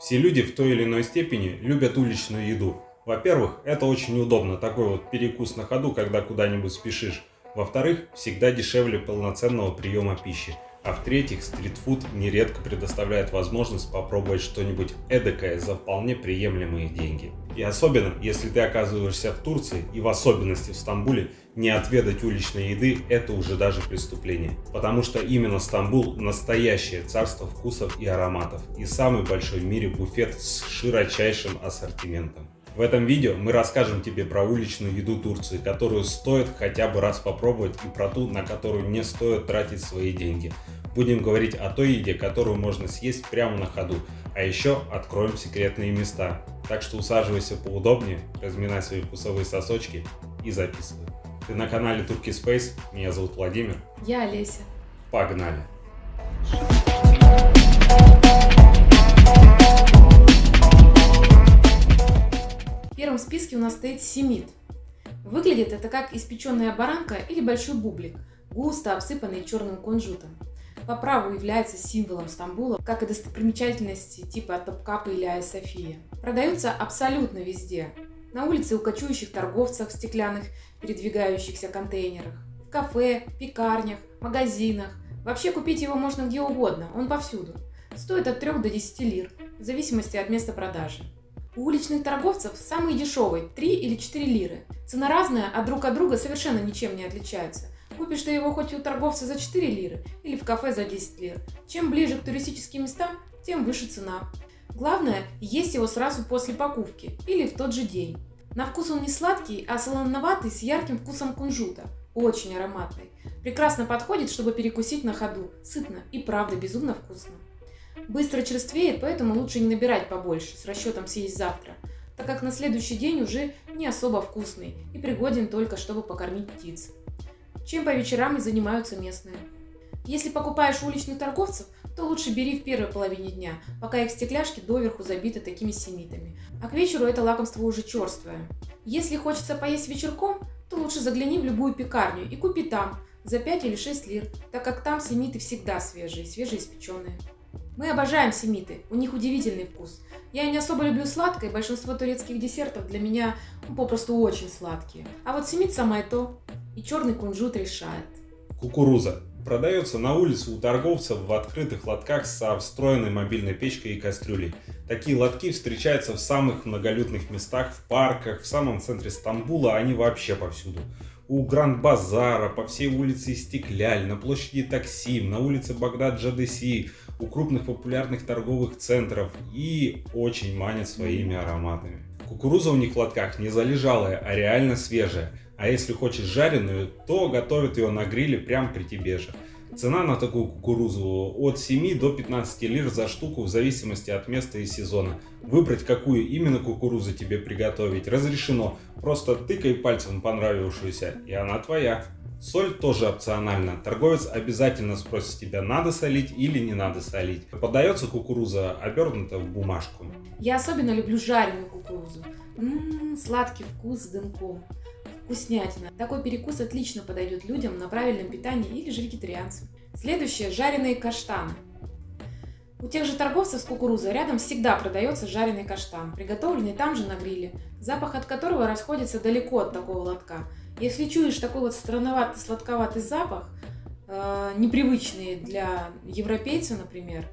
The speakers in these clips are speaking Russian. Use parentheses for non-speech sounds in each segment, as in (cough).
Все люди в той или иной степени любят уличную еду. Во-первых, это очень удобно, такой вот перекус на ходу, когда куда-нибудь спешишь. Во-вторых, всегда дешевле полноценного приема пищи. А в-третьих, стритфуд нередко предоставляет возможность попробовать что-нибудь эдакое за вполне приемлемые деньги. И особенно, если ты оказываешься в Турции, и в особенности в Стамбуле, не отведать уличной еды – это уже даже преступление. Потому что именно Стамбул – настоящее царство вкусов и ароматов, и самый большой в мире буфет с широчайшим ассортиментом. В этом видео мы расскажем тебе про уличную еду Турции, которую стоит хотя бы раз попробовать и про ту, на которую не стоит тратить свои деньги. Будем говорить о той еде, которую можно съесть прямо на ходу, а еще откроем секретные места. Так что усаживайся поудобнее, разминай свои вкусовые сосочки и записывай. Ты на канале Turkey Space, меня зовут Владимир. Я Олеся. Погнали! Первом списке у нас стоит семит. Выглядит это как испеченная баранка или большой бублик, густо обсыпанный черным кунжутом. По праву является символом Стамбула, как и достопримечательности типа Топкапа или Айя София. Продаются абсолютно везде. На улице у кочующих торговцев в стеклянных передвигающихся контейнерах, в кафе, пекарнях, магазинах. Вообще купить его можно где угодно, он повсюду. Стоит от 3 до 10 лир, в зависимости от места продажи. У уличных торговцев самый дешевый – 3 или 4 лиры. Цена разная, а друг от друга совершенно ничем не отличаются. Купишь ты его хоть у торговца за 4 лиры или в кафе за 10 лир. Чем ближе к туристическим местам, тем выше цена. Главное, есть его сразу после покупки или в тот же день. На вкус он не сладкий, а солоноватый с ярким вкусом кунжута. Очень ароматный. Прекрасно подходит, чтобы перекусить на ходу. Сытно и правда безумно вкусно. Быстро черствеет, поэтому лучше не набирать побольше, с расчетом съесть завтра, так как на следующий день уже не особо вкусный и пригоден только, чтобы покормить птиц. Чем по вечерам и занимаются местные. Если покупаешь уличных торговцев, то лучше бери в первой половине дня, пока их стекляшки доверху забиты такими семитами. А к вечеру это лакомство уже черствое. Если хочется поесть вечерком, то лучше загляни в любую пекарню и купи там за 5 или 6 лир, так как там семиты всегда свежие, свежеиспеченные. Мы обожаем семиты, у них удивительный вкус. Я не особо люблю сладкое, большинство турецких десертов для меня ну, попросту очень сладкие. А вот семит самое то, и черный кунжут решает. Кукуруза. Продается на улице у торговцев в открытых лотках со встроенной мобильной печкой и кастрюлей. Такие лотки встречаются в самых многолюдных местах, в парках, в самом центре Стамбула, они вообще повсюду. У Гранд-Базара, по всей улице Стекляль, на площади Таксим, на улице Багдад-Джадеси, у крупных популярных торговых центров и очень манят своими ароматами. Кукуруза у них в лотках не залежалая, а реально свежая. А если хочешь жареную, то готовят ее на гриле прямо при тебе же. Цена на такую кукурузу от 7 до 15 лир за штуку в зависимости от места и сезона. Выбрать, какую именно кукурузу тебе приготовить, разрешено. Просто тыкай пальцем понравившуюся, и она твоя. Соль тоже опциональна. Торговец обязательно спросит тебя, надо солить или не надо солить. Подается кукуруза обернута в бумажку. Я особенно люблю жареную кукурузу. Ммм, сладкий вкус с дымком. Вкуснятина. Такой перекус отлично подойдет людям на правильном питании или же вегетарианцам. Следующее – жареные каштаны. У тех же торговцев с кукурузой рядом всегда продается жареный каштан, приготовленный там же на гриле, запах от которого расходится далеко от такого лотка. Если чуешь такой вот странноватый сладковатый запах, э, непривычный для европейца, например,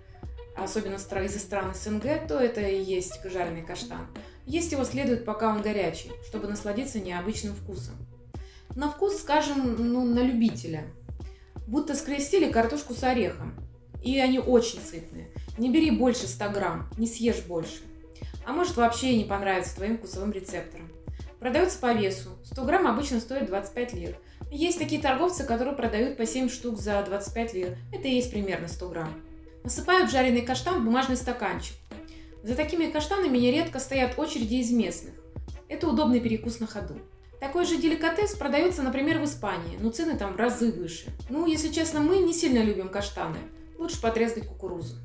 особенно из стран СНГ, то это и есть жареный каштан. Есть его следует, пока он горячий, чтобы насладиться необычным вкусом. На вкус, скажем, ну, на любителя. Будто скрестили картошку с орехом. И они очень сытные. Не бери больше 100 грамм, не съешь больше. А может вообще и не понравится твоим вкусовым рецепторам. Продается по весу. 100 грамм обычно стоит 25 лир. Есть такие торговцы, которые продают по 7 штук за 25 лир. Это и есть примерно 100 грамм. Насыпают жареный каштан в бумажный стаканчик. За такими каштанами нередко стоят очереди из местных. Это удобный перекус на ходу. Такой же деликатес продается, например, в Испании, но цены там в разы выше. Ну, если честно, мы не сильно любим каштаны. Лучше потрескать кукурузу.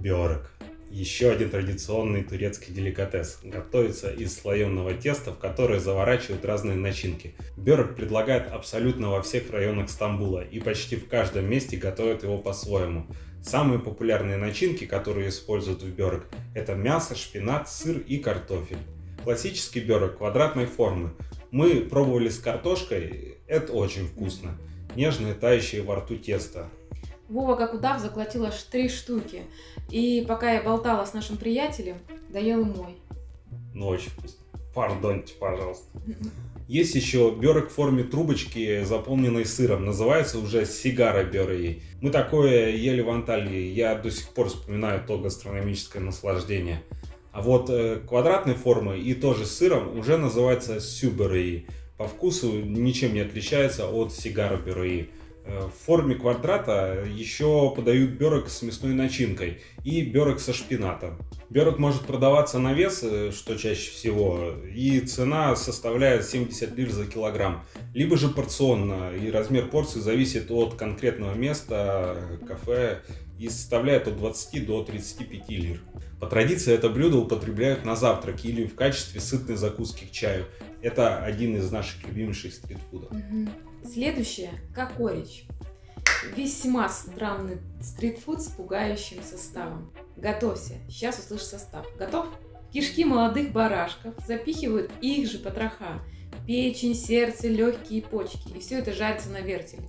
Бёрек. Еще один традиционный турецкий деликатес. Готовится из слоеного теста, в которое заворачивают разные начинки. Бёрек предлагают абсолютно во всех районах Стамбула и почти в каждом месте готовят его по-своему. Самые популярные начинки, которые используют в бёрек, это мясо, шпинат, сыр и картофель. Классический бёрек квадратной формы. Мы пробовали с картошкой, это очень вкусно. Нежное, тающее во рту тесто. Вова, как удав, заглотил аж три штуки. И пока я болтала с нашим приятелем, доел и мой. Ну, очень вкусно. Пардоньте, пожалуйста. Есть еще бёрек в форме трубочки, заполненной сыром. Называется уже сигара бёрей. Мы такое ели в Анталии. Я до сих пор вспоминаю то гастрономическое наслаждение. А вот э, квадратной формы и тоже с сыром уже называется сюберей. По вкусу ничем не отличается от сигара бюрей. Э, в форме квадрата еще подают бёрок с мясной начинкой и бёрок со шпинатом. Бёрок может продаваться на вес, э, что чаще всего, и цена составляет 70 лир за килограмм. Либо же порционно, и размер порции зависит от конкретного места, кафе, и составляет от 20 до 35 лир. По традиции это блюдо употребляют на завтрак или в качестве сытной закуски к чаю. Это один из наших любимейших стритфудов. Угу. Следующее – кокорич. Весьма странный стритфуд с пугающим составом. Готовься, сейчас услышишь состав. Готов? Кишки молодых барашков запихивают их же потроха. Печень, сердце, легкие почки. И все это жарится на вертеле.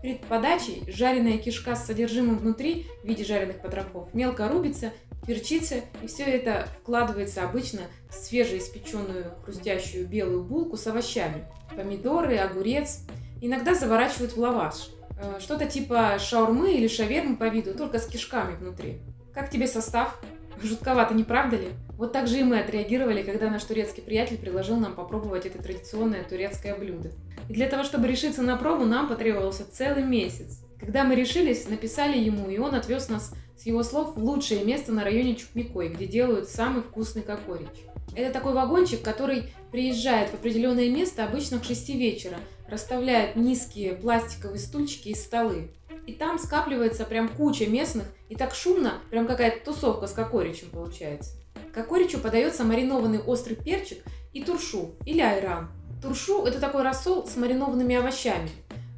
Перед подачей жареная кишка с содержимым внутри в виде жареных потрохов мелко рубится, перчится, и все это вкладывается обычно в свежеиспеченную хрустящую белую булку с овощами. Помидоры, огурец, Иногда заворачивают в лаваш. Э, что-то типа шаурмы или шавермы по виду, только с кишками внутри. Как тебе состав? Жутковато, не правда ли? Вот так же и мы отреагировали, когда наш турецкий приятель предложил нам попробовать это традиционное турецкое блюдо. И для того, чтобы решиться на пробу, нам потребовался целый месяц. Когда мы решились, написали ему, и он отвез нас, с его слов, в лучшее место на районе Чукмикой, где делают самый вкусный кокорич. Это такой вагончик, который приезжает в определенное место обычно к 6 вечера, расставляет низкие пластиковые стульчики и столы. И там скапливается прям куча местных, и так шумно, прям какая-то тусовка с кокоричем получается. Кокоричу подается маринованный острый перчик и туршу, или айран. Туршу – это такой рассол с маринованными овощами,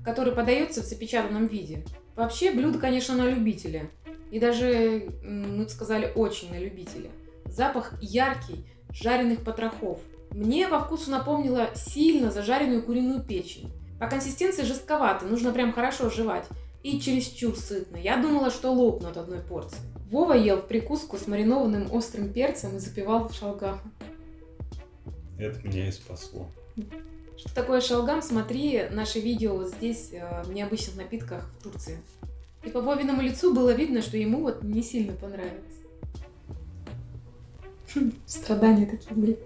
который подается в запечатанном виде. Вообще блюдо, конечно, на любителя. И даже, мы бы сказали, очень на любителя. Запах яркий, жареных потрохов. Мне во вкусу напомнила сильно зажаренную куриную печень. По консистенции жестковато, нужно прям хорошо жевать. И чересчур сытно. Я думала, что лопну от одной порции. Вова ел в прикуску с маринованным острым перцем и запивал шалгам. Это меня и спасло. Что такое шалгам, смотри наше видео вот здесь, э, в необычных напитках в Турции. И по Вовиному лицу было видно, что ему вот не сильно понравилось. Страдания такие были.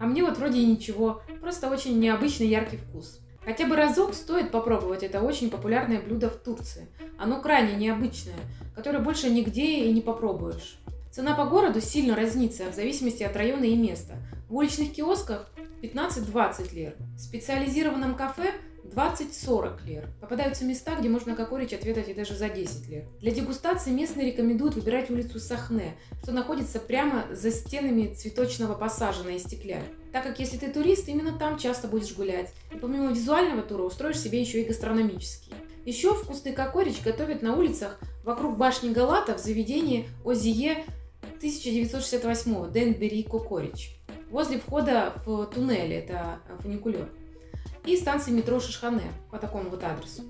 А мне вот вроде и ничего, просто очень необычный яркий вкус. Хотя бы разок стоит попробовать это очень популярное блюдо в Турции. Оно крайне необычное, которое больше нигде и не попробуешь. Цена по городу сильно разнится в зависимости от района и места. В уличных киосках 15-20 лир, в специализированном кафе 20-40 лир. Попадаются места, где можно кокорич отведать и даже за 10 лир. Для дегустации местные рекомендуют выбирать улицу Сахне, что находится прямо за стенами цветочного пассажа на Истекляль. Так как если ты турист, именно там часто будешь гулять. И помимо визуального тура устроишь себе еще и гастрономический. Еще вкусный кокорич готовят на улицах вокруг башни Галата в заведении Озие 1968 Денбери Кокорич. Возле входа в туннель, это фуникулер и станции метро Шишхане по такому вот адресу.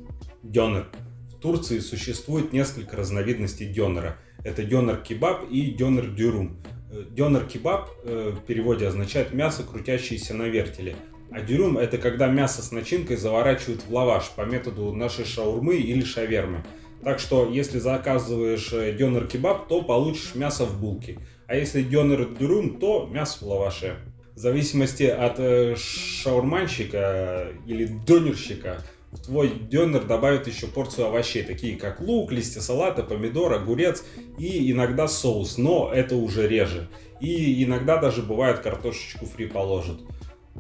Дёнер. В Турции существует несколько разновидностей дёнера. Это дёнер-кебаб и дёнер-дюрум. Э, дёнер-кебаб э, в переводе означает мясо, крутящееся на вертеле. А дюрум это когда мясо с начинкой заворачивают в лаваш по методу нашей шаурмы или шавермы. Так что, если заказываешь э, дёнер-кебаб, то получишь мясо в булке. А если дёнер-дюрум, то мясо в лаваше в зависимости от э, шаурманщика или донерщика, в твой донер добавят еще порцию овощей, такие как лук, листья салата, помидор, огурец и иногда соус, но это уже реже. И иногда даже бывает картошечку фри положат.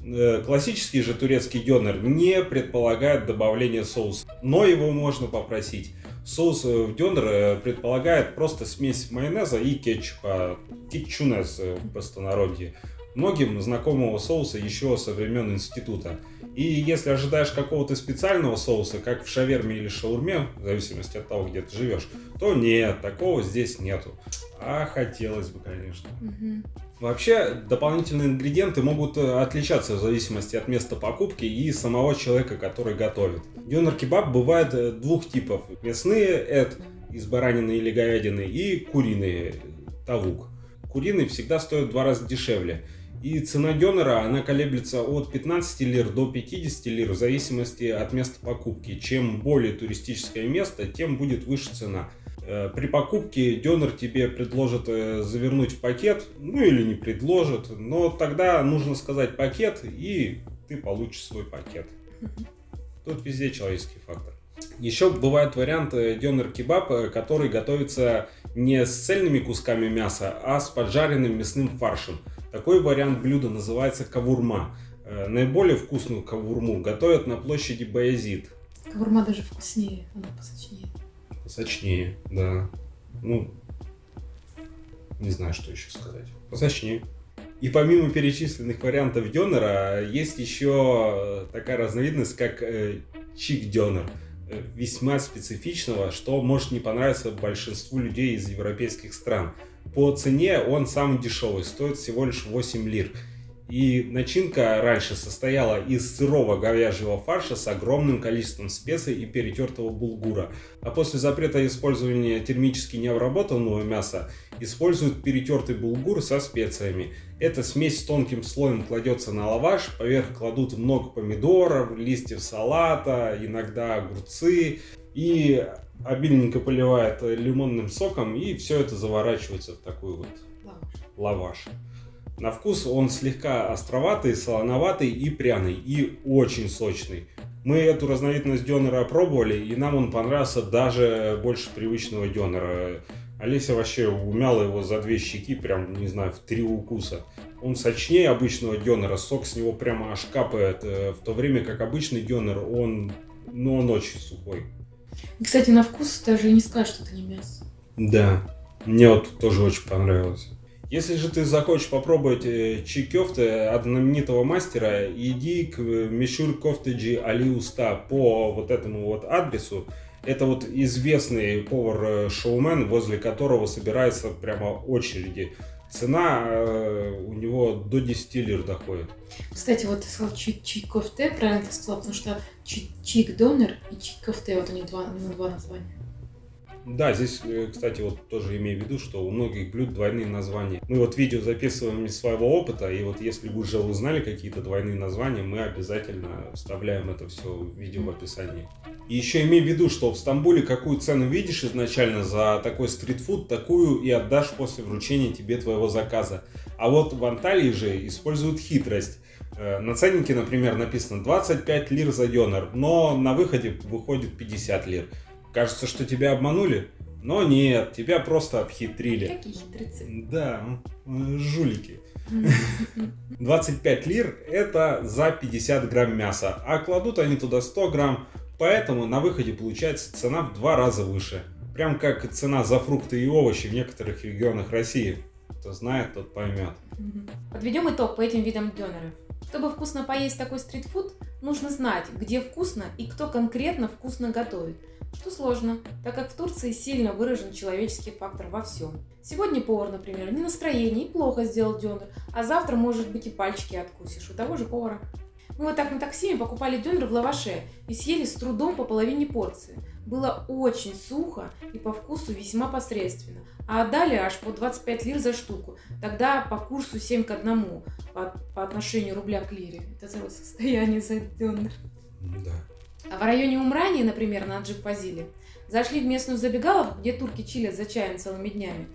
Э, классический же турецкий донер не предполагает добавление соуса, но его можно попросить. Соус э, в донер предполагает просто смесь майонеза и кетчупа, кетчунес в простонародье. Многим знакомого соуса еще со времен института. И если ожидаешь какого-то специального соуса, как в шаверме или шаурме, в зависимости от того, где ты живешь, то нет, такого здесь нету. А хотелось бы, конечно. Мгм. Вообще, дополнительные ингредиенты могут э, отличаться в зависимости от места покупки и самого человека, который готовит. Дёнер-кебаб бывает э, двух типов. Мясные – это из баранины или говядины, и куриные – тавук. Куриный всегда стоит в два раза дешевле. И цена дёнера, она колеблется от 15 лир до 50 лир в зависимости от места покупки. Чем более туристическое место, тем будет выше цена. Э, При покупке дёнер тебе предложат э, завернуть в пакет, ну или не предложат, но тогда нужно сказать пакет, и ты получишь свой пакет. Тут везде человеческий фактор. Еще бывает вариант дёнер-кебаб, э, который готовится не с цельными кусками мяса, а с поджаренным мясным фаршем. Такой вариант блюда называется кавурма. Э, Наиболее вкусную кавурму готовят на площади Баязид. Кавурма даже вкуснее, она посочнее. Посочнее, да. Ну, не знаю, что еще сказать. Посочнее. И помимо перечисленных вариантов дёнера, есть еще такая разновидность, как э, чик-дёнер. Э, Весьма специфичного, что может не понравиться большинству людей из европейских стран. По цене он самый дешевый, стоит всего лишь 8 лир. И начинка раньше состояла из сырого говяжьего фарша с огромным количеством специй и перетертого булгура. А после запрета использования термически необработанного мяса используют перетертый булгур со специями. Эта смесь с тонким слоем кладется на лаваш, поверх кладут много помидоров, листьев салата, иногда огурцы и обильненько поливают лимонным соком и все это заворачивается в такой вот Лаваш. лаваш. На вкус он слегка островатый, солоноватый и пряный, и очень сочный. Мы эту разновидность дёнера пробовали, и нам он понравился даже больше привычного дёнера. Олеся вообще умяла его за две щеки, прям, не знаю, в три укуса. Он сочнее обычного дёнера, сок с него прямо аж капает, э, в то время как обычный дёнер, он, ну, он очень сухой. Кстати, на вкус даже не скажешь, что это не мясо. Да, мне вот тоже очень понравилось. Если же ты захочешь попробовать э, чикёфте от знаменитого мастера, иди к э, Мишур Кофтеджи Али Уста по вот этому вот адресу. Это вот известный повар-шоумен, возле которого собираются прямо очереди. Цена э, у него до 10 лир доходит. Кстати, вот ты сказал чик чик-кофте, правильно ты сказал, потому что чи- чик-донер и чик-кофте, вот у них два, у него два названия. Да, здесь, э, кстати, вот тоже имею в виду, что у многих блюд двойные названия. Мы вот видео записываем из своего опыта, и вот если вы уже узнали какие-то двойные названия, мы обязательно вставляем это все в видео в описании. И еще имей в виду, что в Стамбуле какую цену видишь изначально за такой стритфуд, такую и отдашь после вручения тебе твоего заказа. А вот в Анталии же используют хитрость. Э, На ценнике, например, написано 25 лир за дёнер, но на выходе выходит 50 лир. Кажется, что тебя обманули, но нет, тебя просто обхитрили. Какие хитрецы. Да, жулики. 25 (laughs) лир это за 50 грамм мяса, а кладут они туда 100 грамм, поэтому на выходе получается цена в два раза выше. Прям как цена за фрукты и овощи в некоторых регионах России. Кто знает, тот поймет. Подведем итог по этим видам дёнеров. Чтобы вкусно поесть такой стритфуд, нужно знать, где вкусно и кто конкретно вкусно готовит. Что сложно, так как в Турции сильно выражен человеческий фактор во всем. Сегодня повар, например, не настроение и плохо сделал дёнер, а завтра, может быть, и пальчики откусишь у того же повара. Мы вот так на такси покупали дёнер в лаваше и съели с трудом по половине порции. Было очень сухо и по вкусу весьма посредственно. А отдали аж по 25 лир за штуку. Тогда по курсу 7 к 1 по, по отношению рубля к лире. Это целое состояние за дёнер. Да. А в районе Умрании, например, на Джип-Фазиле, зашли в местную забегаловку, где турки чилят за чаем целыми днями.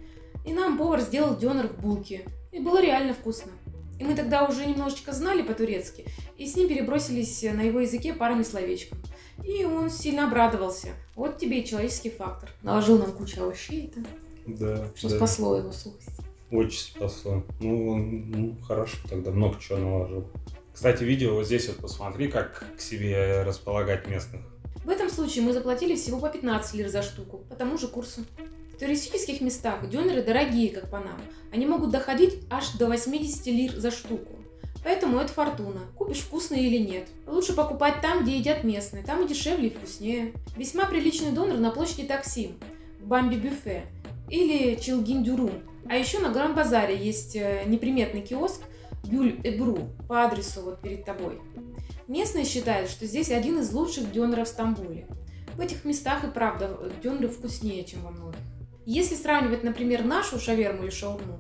И нам повар сделал дёнер в булке. И было реально вкусно. И мы тогда уже немножечко знали по-турецки, и с ним перебросились на его языке парами словечком. И он сильно обрадовался. Вот тебе и человеческий фактор. Наложил нам кучу овощей, это, Да, что да. спасло его сухость. Очень спасло. Ну, он- ну, хорошо, тогда много чего наложил. Кстати, видео вот здесь вот посмотри, как к себе располагать местных. В этом случае мы заплатили всего по 15 лир за штуку, по тому же курсу. В туристических местах дёнеры дорогие, как по нам. Они могут доходить аж до 80 лир за штуку. Поэтому это фортуна. Купишь вкусные или нет. Лучше покупать там, где едят местные. Там и дешевле, и вкуснее. Весьма приличный донор на площади Таксим, в Бамби Бюфе или Чилгиндюрум. А еще на Гран-базаре есть э, неприметный киоск Гюль Эбру по адресу вот перед тобой. Местные считают, что здесь один из лучших дёнеров в Стамбуле. В этих местах и правда дёнеры вкуснее, чем во многих. Если сравнивать, например, нашу шаверму или шаурму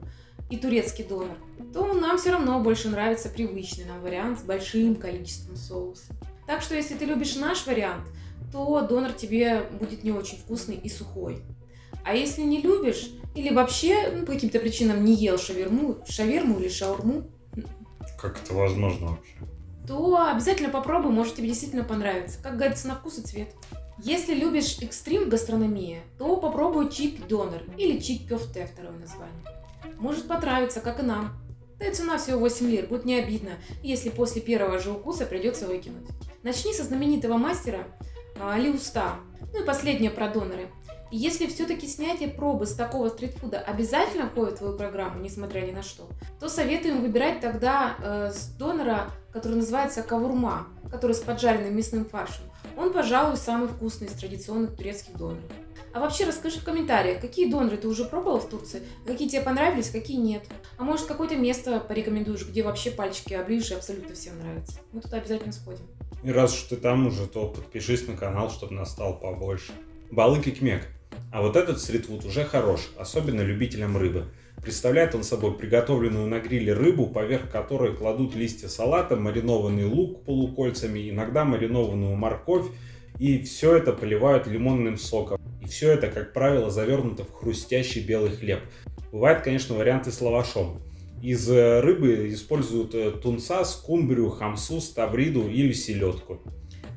и турецкий донор, то нам все равно больше нравится привычный нам вариант с большим количеством соуса. Так что если ты любишь наш вариант, то донор тебе будет не очень вкусный и сухой. А если не любишь или вообще ну, по каким-то причинам не ел шаверму, шаверму или шаурму, Как это возможно вообще? то обязательно попробуй, может тебе действительно понравится. Как говорится, на вкус и цвет. Если любишь экстрим гастрономия, то попробуй чик донор или чик кёфте второе название. Может понравиться, как и нам. Да и цена всего 8 лир, будет не обидно, если после первого же укуса придется выкинуть. Начни со знаменитого мастера а, Али Уста. Ну и последнее про доноры. Если все-таки снятие пробы с такого стритфуда обязательно входит в твою программу, несмотря ни на что, то советуем выбирать тогда э, с донора, который называется кавурма, который с поджаренным мясным фаршем. Он, пожалуй, самый вкусный из традиционных турецких доноров. А вообще расскажи в комментариях, какие доноры ты уже пробовал в Турции, какие тебе понравились, какие нет. А может какое-то место порекомендуешь, где вообще пальчики оближешь и абсолютно всем нравится. Мы туда обязательно сходим. И раз уж ты там уже, то подпишись на канал, чтобы нас стало побольше. Балык и кмек. А вот этот стритфуд уже хорош, особенно любителям рыбы. Представляет он собой приготовленную на гриле рыбу, поверх которой кладут листья салата, маринованный лук полукольцами, иногда маринованную морковь, и все это поливают лимонным соком. И все это, как правило, завернуто в хрустящий белый хлеб. Бывают, конечно, варианты с лавашом. Из э, рыбы используют э, тунца, скумбрию, хамсу, ставриду или селедку.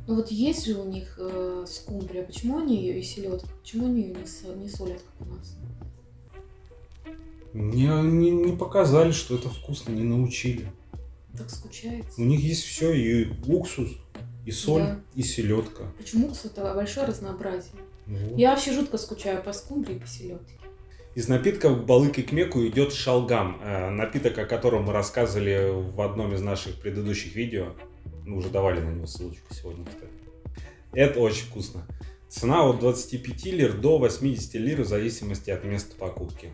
Ну вот есть же у них э, скумбрия, почему они ее и селедка, почему они ее не, со- не солят, как у нас? Не, не, не показали, что это вкусно, не научили. Так скучается. У них есть все, и уксус, и соль, Да. и селедка. Почему это большое разнообразие? Вот. Я вообще жутко скучаю по скумбрии и по селедке. Из напитков к балык и кмеку идет шалгам, э, напиток, о котором мы рассказывали в одном из наших предыдущих видео. Мы уже давали на него ссылочку сегодня, кстати. Это очень вкусно. Цена от 25 лир до 80 лир в зависимости от места покупки.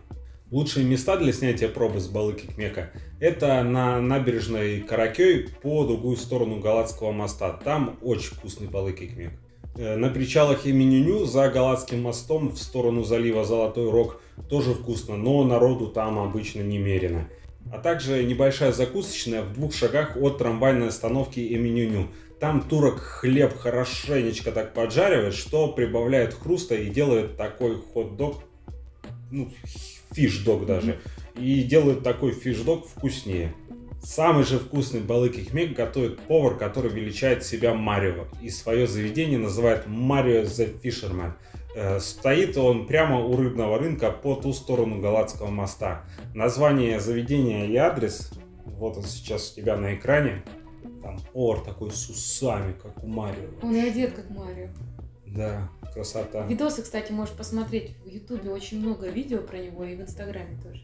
Лучшие места для снятия пробы с балык и кмека – это на набережной Каракей по другую сторону Галатского моста. Там очень вкусный балык и кмек. Э, На причалах имени Ню за Галатским мостом в сторону залива Золотой Рог тоже вкусно, но народу там обычно немерено. А также небольшая закусочная в двух шагах от трамвайной остановки имени Ню. Там турок хлеб хорошенечко так поджаривает, что прибавляет хруста и делает такой хот-дог, ну, фиш-дог даже, и делает такой фиш-дог вкуснее. Самый же вкусный балык хмек готовит повар, который величает себя Марио. И свое заведение называет Марио the Fisherman. Э, Стоит он прямо у рыбного рынка по ту сторону Галатского моста. Название заведения и адрес, вот он сейчас у тебя на экране. Там повар такой с усами, как у Марио. Он и одет как Марио. Да, красота. Видосы, кстати, можешь посмотреть в Ютубе очень много видео про него и в Инстаграме тоже.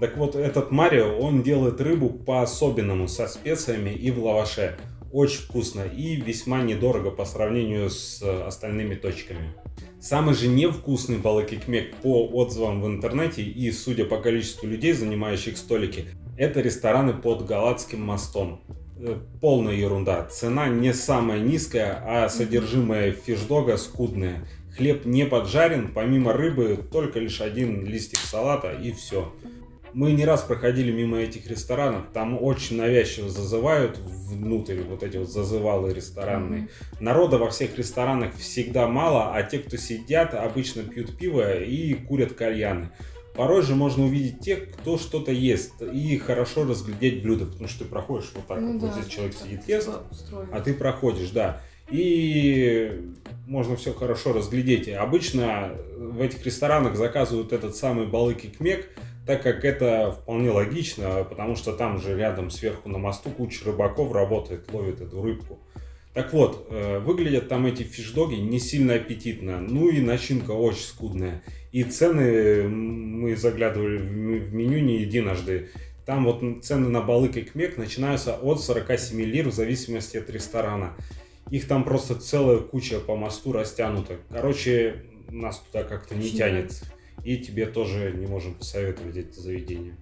Так вот, этот Марио, он делает рыбу по-особенному, со специями и в лаваше. Очень вкусно и весьма недорого по сравнению с э, остальными точками. Самый же невкусный балык и кмек по отзывам в интернете и судя по количеству людей, занимающих столики, это рестораны под Галатским мостом. Э, Полная ерунда. Цена не самая низкая, а содержимое фишдога скудное. Хлеб не поджарен, помимо рыбы только лишь один листик салата и все. Мы не раз проходили мимо этих ресторанов, там очень навязчиво зазывают внутрь вот эти вот зазывалы ресторанные. Народа во всех ресторанах всегда мало, а те, кто сидят, обычно пьют пиво и курят кальяны. Порой же можно увидеть тех, кто что-то ест, и хорошо разглядеть блюдо, потому что ты проходишь вот так, Ну вот, вот да, здесь человек сидит, ест, устроено. а ты проходишь, да. И можно все хорошо разглядеть. Обычно в этих ресторанах заказывают этот самый балык и кмек, так как это вполне логично, потому что там же рядом сверху на мосту куча рыбаков работает, ловит эту рыбку. Так вот, э, выглядят там эти фишдоги не сильно аппетитно, ну и начинка очень скудная. И цены, мы заглядывали в меню не единожды, там вот цены на балык и кмек начинаются от 47 лир в зависимости от ресторана. Их там просто целая куча по мосту растянута. Короче, нас туда как-то не тянет. И тебе тоже не можем посоветовать это заведение.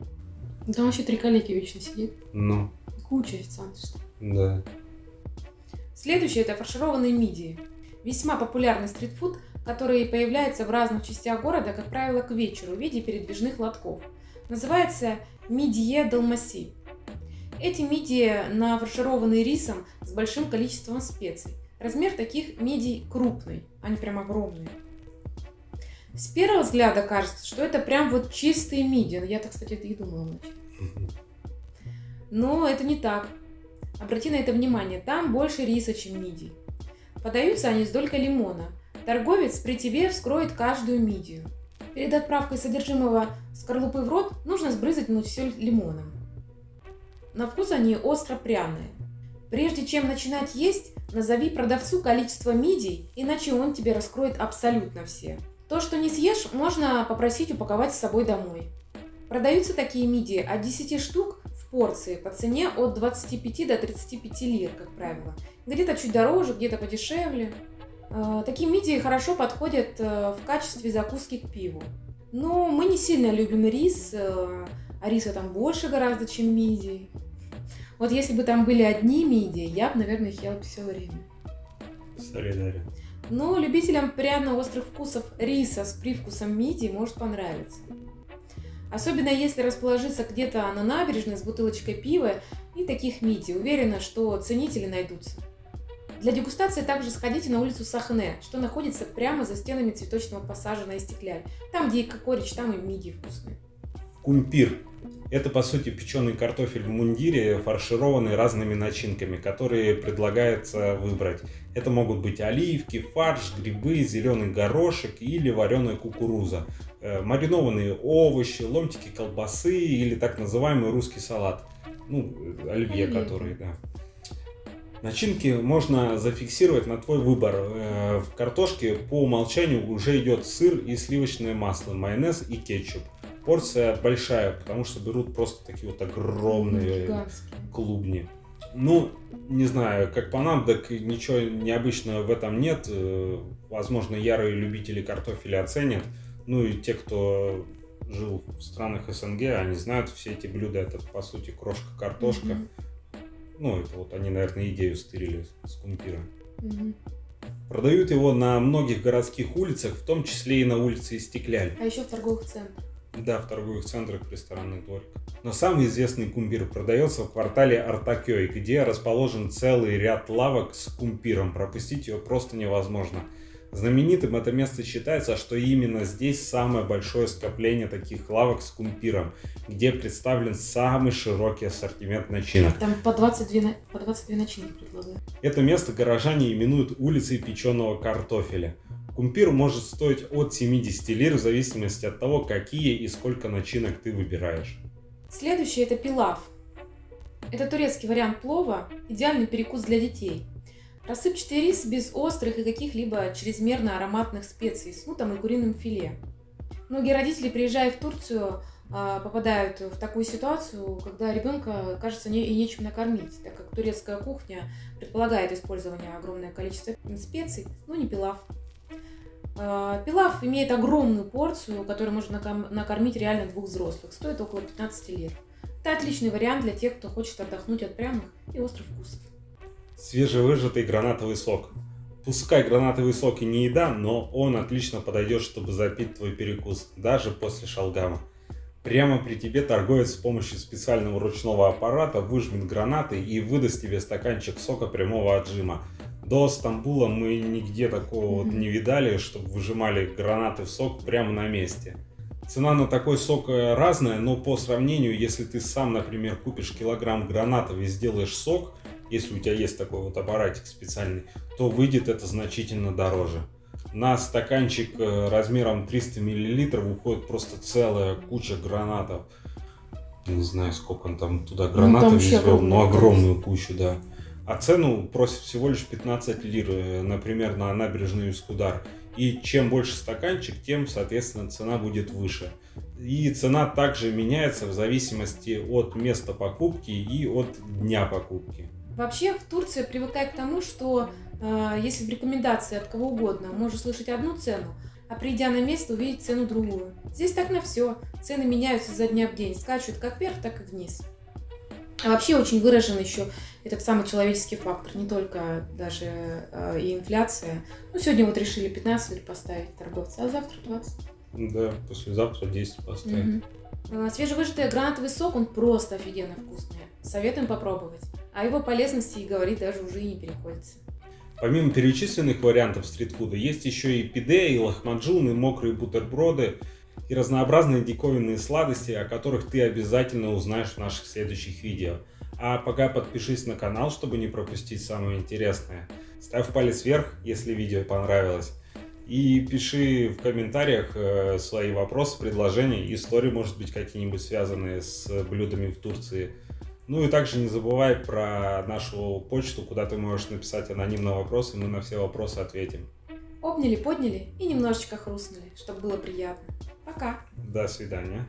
Там вообще три коллеги вечно сидит. Ну. Куча официантов. Да. Следующее это фаршированные мидии. Весьма популярный стритфуд, который появляется в разных частях города, как правило, к вечеру в виде передвижных лотков. Называется мидье далмаси. Эти мидии нафаршированы рисом с большим количеством специй. Размер таких мидий крупный, они прям огромные. С первого взгляда кажется, что это прям вот чистые мидии. Я так, кстати, это и думала. Но это не так. Обрати на это внимание, там больше риса, чем мидий. Подаются они с долькой лимона. Торговец при тебе вскроет каждую мидию. Перед отправкой содержимого скорлупы в рот нужно сбрызать все лимоном. На вкус они остро-пряные. Прежде чем начинать есть, назови продавцу количество мидий, иначе он тебе раскроет абсолютно все. То, что не съешь, можно попросить упаковать с собой домой. Продаются такие мидии от 10 штук в порции по цене от 25 до 35 лир, как правило. Где-то чуть дороже, где-то подешевле. Э, такие мидии хорошо подходят э, в качестве закуски к пиву. Но мы не сильно любим рис, э, а риса там больше гораздо, чем мидий. Вот если бы там были одни мидии, я бы, наверное, их ела все время. Солидарен. Но любителям пряно-острых вкусов риса с привкусом мидии может понравиться. Особенно если расположиться где-то на набережной с бутылочкой пива и таких мидий. Уверена, что ценители найдутся. Для дегустации также сходите на улицу Сахне, что находится прямо за стенами цветочного пассажа на Истекляль. Там, где и кокорич, там и мидии вкусные. Кумпир. Это, по сути, печеный картофель в мундире, фаршированный разными начинками, которые предлагается выбрать. Это могут быть оливки, фарш, грибы, зеленый горошек или вареная кукуруза, э, маринованные овощи, ломтики колбасы или так называемый русский салат. Ну, оливье, который, да. Начинки можно зафиксировать на твой выбор. Э, в картошке по умолчанию уже идет сыр и сливочное масло, майонез и кетчуп. Порция большая, потому что берут просто такие вот огромные Гигантские. клубни. Ну, не знаю, как по нам, так ничего необычного в этом нет. Э, возможно, ярые любители картофеля оценят. Ну и те, кто жил в странах СНГ, они знают все эти блюда. Это, по сути, крошка-картошка. Mm-hmm ну, это вот они, наверное, идею стырили с кумпира. Угу. Продают его на многих городских улицах, в том числе и на улице Истекляль. А еще в торговых центрах. Да, в торговых центрах, ресторанных дворик. Но самый известный кумпир продается в квартале Артакёй, где расположен целый ряд лавок с кумпиром. Пропустить его просто невозможно. Знаменитым это место считается, что именно здесь самое большое скопление таких лавок с кумпиром, где представлен самый широкий ассортимент начинок. Там по 22, по 22 начинки предлагают. Это место горожане именуют улицей печеного картофеля. Кумпир может стоить от 70 лир в зависимости от того, какие и сколько начинок ты выбираешь. Следующий это пилав. Это турецкий вариант плова, идеальный перекус для детей – Рассыпчатый рис без острых и каких-либо чрезмерно ароматных специй с нутом и куриным филе. Многие родители, приезжая в Турцию, а, попадают в такую ситуацию, когда ребенка, кажется, не, и нечем накормить, так как турецкая кухня предполагает использование огромное количества специй, но не пилав. А, пилав имеет огромную порцию, которую можно накормить реально двух взрослых, стоит около 15 лир. Это отличный вариант для тех, кто хочет отдохнуть от пряных и острых вкусов свежевыжатый гранатовый сок. Пускай гранатовый сок и не еда, но он отлично подойдет, чтобы запить твой перекус, даже после шалгама. Прямо при тебе торговец с помощью специального ручного аппарата выжмет гранаты и выдаст тебе стаканчик сока прямого отжима. До Стамбула мы нигде такого вот не видали, чтобы выжимали гранаты в сок прямо на месте. Цена на такой сок э, разная, но по сравнению, если ты сам, например, купишь килограмм гранатов и сделаешь сок, если у тебя есть такой вот аппаратик специальный, то выйдет это значительно дороже. На стаканчик э, размером 300 мл уходит просто целая куча гранатов. Не знаю, сколько он там туда гранатов ну, извел, но огромную кучу, да. А цену просят всего лишь 15 лир, э, например, на набережную Искудар. И чем больше стаканчик, тем, соответственно, цена будет выше. И цена также меняется в зависимости от места покупки и от дня покупки. Вообще в Турции привыкает к тому, что э, если в рекомендации от кого угодно можно слышать одну цену, а придя на место увидеть цену другую. Здесь так на все. Цены меняются за дня в день, скачут как вверх, так и вниз. А вообще очень выражен еще этот самый человеческий фактор, не только даже э, и инфляция. Ну, сегодня вот решили 15 лир поставить торговцы, а завтра 20. Да, послезавтра 10 поставить. Угу. Свежевыжатый гранатовый сок, он просто офигенно вкусный. Советуем попробовать. О его полезности и говорить даже уже и не переходится. Помимо перечисленных вариантов стритфуда, есть еще и пиде, и лохмаджун, и мокрые бутерброды, и разнообразные диковинные сладости, о которых ты обязательно узнаешь в наших следующих видео. А пока подпишись на канал, чтобы не пропустить самое интересное. Ставь палец вверх, если видео понравилось. И пиши в комментариях э, свои вопросы, предложения, истории, может быть, какие-нибудь связанные с блюдами в Турции. Ну и также не забывай про нашу почту, куда ты можешь написать анонимный вопрос, и мы на все вопросы ответим. Обняли, подняли и немножечко хрустнули, чтобы было приятно. Пока. До свидания.